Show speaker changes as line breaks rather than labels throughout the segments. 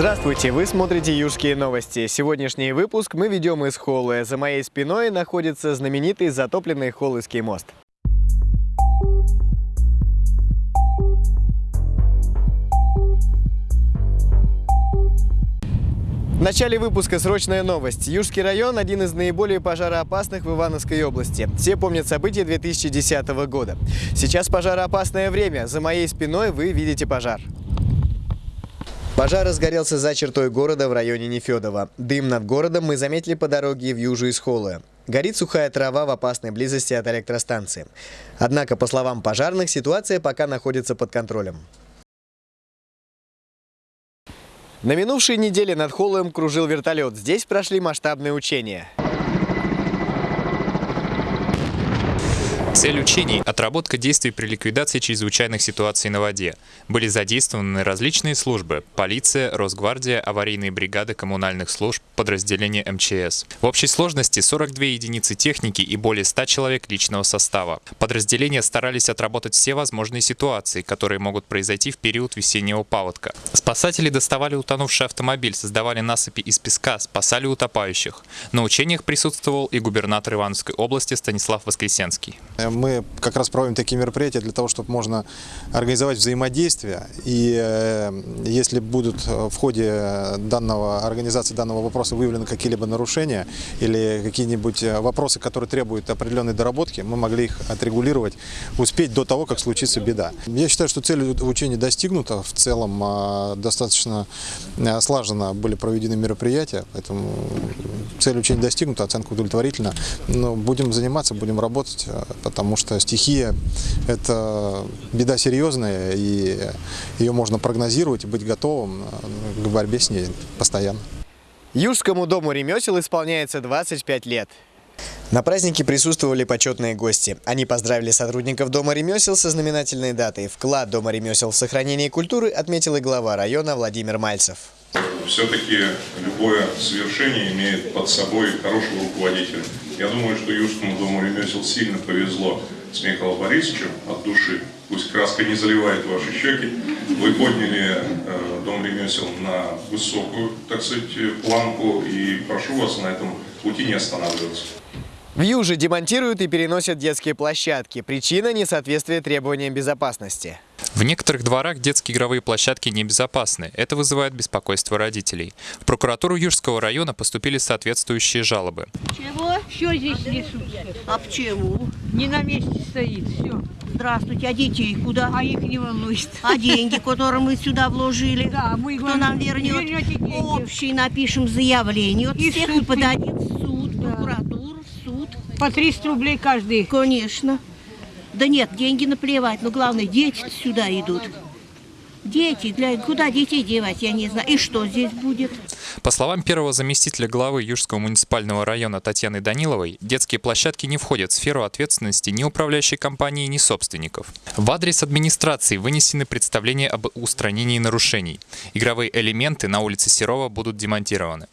Здравствуйте, вы смотрите Южские новости. Сегодняшний выпуск мы ведем из холла. За моей спиной находится знаменитый затопленный Холлыский мост. В начале выпуска срочная новость. Южский район – один из наиболее пожароопасных в Ивановской области. Все помнят события 2010 года. Сейчас пожароопасное время. За моей спиной вы видите пожар. Пожар разгорелся за чертой города в районе Нефедова. Дым над городом мы заметили по дороге в Южу из Холлы. Горит сухая трава в опасной близости от электростанции. Однако, по словам пожарных, ситуация пока находится под контролем. На минувшей неделе над Холлом кружил вертолет. Здесь прошли масштабные учения.
Цель учений – отработка действий при ликвидации чрезвычайных ситуаций на воде. Были задействованы различные службы – полиция, Росгвардия, аварийные бригады коммунальных служб, подразделения МЧС. В общей сложности 42 единицы техники и более 100 человек личного состава. Подразделения старались отработать все возможные ситуации, которые могут произойти в период весеннего паводка. Спасатели доставали утонувший автомобиль, создавали насыпи из песка, спасали утопающих. На учениях присутствовал и губернатор Ивановской области Станислав Воскресенский.
Мы как раз проводим такие мероприятия для того, чтобы можно организовать взаимодействие. И э, если будут в ходе данного, организации данного вопроса выявлены какие-либо нарушения или какие-нибудь вопросы, которые требуют определенной доработки, мы могли их отрегулировать, успеть до того, как случится беда. Я считаю, что цель учения достигнута. В целом э, достаточно э, слаженно были проведены мероприятия, поэтому цель учения достигнута, оценка удовлетворительна. Но будем заниматься, будем работать, потому что стихия – это беда серьезная, и ее можно прогнозировать и быть готовым к борьбе с ней постоянно.
Южскому дому ремесел исполняется 25 лет. На празднике присутствовали почетные гости. Они поздравили сотрудников Дома ремесел со знаменательной датой. Вклад Дома ремесел в сохранение культуры отметил и глава района Владимир Мальцев.
Все-таки любое совершение имеет под собой хорошего руководителя. Я думаю, что Южскому дому ремесел сильно повезло с Михаилом Борисовичем от души. Пусть краска не заливает ваши щеки. Вы подняли э, дом ремесел на высокую, так сказать, планку. И прошу вас на этом пути не останавливаться.
В Юже демонтируют и переносят детские площадки. Причина – несоответствие требованиям безопасности.
В некоторых дворах детские игровые площадки небезопасны. Это вызывает беспокойство родителей. В прокуратуру Южского района поступили соответствующие жалобы.
Чего?
Все здесь несут.
А почему?
Не на месте стоит, все.
Здравствуйте, а детей куда?
А их не волнует.
А деньги, которые мы сюда вложили?
Да, мы
Кто нам вернет?
Вернете деньги.
Общий напишем заявление. Вот
И
всех
суд
мы подадим в суд,
Да.
прокуратуру, в суд.
По 300 рублей каждый.
Конечно. Да нет, деньги наплевать, но главное, дети сюда идут. Дети, для, куда детей девать, я не знаю. И что здесь будет?
По словам первого заместителя главы Южского муниципального района Татьяны Даниловой, детские площадки не входят в сферу ответственности ни управляющей компании, ни собственников. В адрес администрации вынесены представления об устранении нарушений. Игровые элементы на улице Серова будут демонтированы.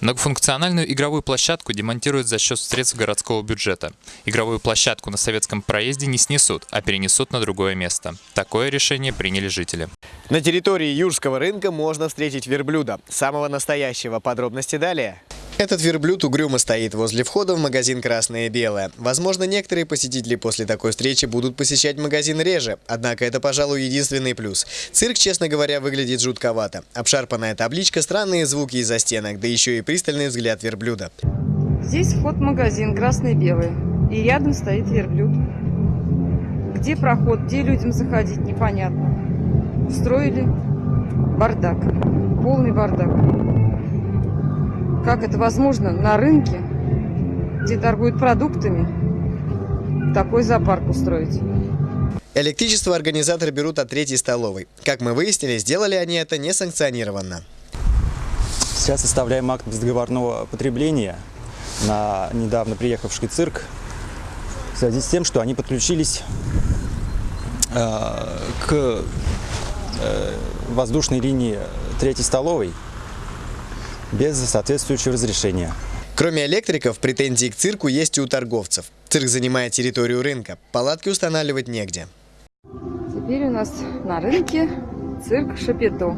Многофункциональную игровую площадку демонтируют за счет средств городского бюджета. Игровую площадку на советском проезде не снесут, а перенесут на другое место. Такое решение приняли жители.
На территории Южского рынка можно встретить верблюда. Самого настоящего. Подробности далее. Этот верблюд угрюмо стоит возле входа в магазин «Красное и белое». Возможно, некоторые посетители после такой встречи будут посещать магазин реже. Однако это, пожалуй, единственный плюс. Цирк, честно говоря, выглядит жутковато. Обшарпанная табличка, странные звуки из-за стенок, да еще и пристальный взгляд верблюда.
Здесь вход в магазин красный и белый. И рядом стоит верблюд. Где проход, где людям заходить, непонятно. Устроили бардак. Полный бардак. Как это возможно на рынке, где торгуют продуктами, такой зоопарк устроить?
Электричество организаторы берут от третьей столовой. Как мы выяснили, сделали они это несанкционированно.
Сейчас составляем акт бездоговорного потребления на недавно приехавший цирк в связи с тем, что они подключились э, к э, воздушной линии третьей столовой без соответствующего разрешения.
Кроме электриков, претензии к цирку есть и у торговцев. Цирк занимает территорию рынка. Палатки устанавливать негде.
Теперь у нас на рынке цирк Шапито.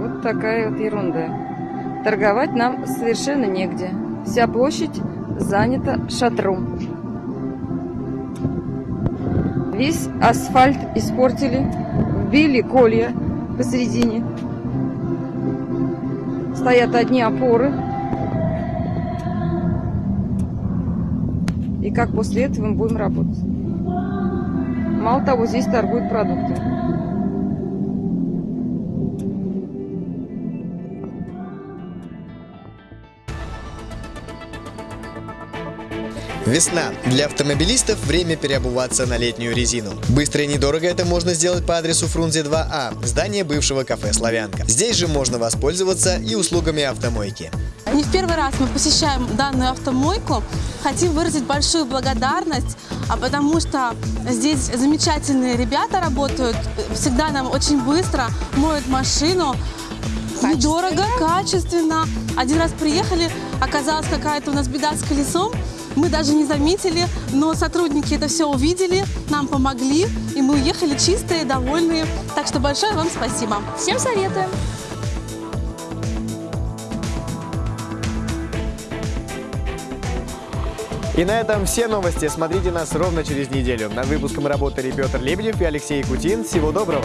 вот такая вот ерунда. Торговать нам совершенно негде. Вся площадь занята шатром. Весь асфальт испортили, вбили колья посередине. Стоят одни опоры. И как после этого мы будем работать? Мало того, здесь торгуют продуктами.
Весна. Для автомобилистов время переобуваться на летнюю резину. Быстро и недорого это можно сделать по адресу Фрунзе 2А, здание бывшего кафе «Славянка». Здесь же можно воспользоваться и услугами автомойки.
Не в первый раз мы посещаем данную автомойку. Хотим выразить большую благодарность, а потому что здесь замечательные ребята работают, всегда нам очень быстро моют машину, недорого, качественно. Один раз приехали, оказалась какая-то у нас беда с колесом, мы даже не заметили, но сотрудники это все увидели, нам помогли, и мы уехали чистые, довольные. Так что большое вам спасибо. Всем советуем!
И на этом все новости. Смотрите нас ровно через неделю. Над выпуском работали Петр Лебедев и Алексей Кутин. Всего доброго!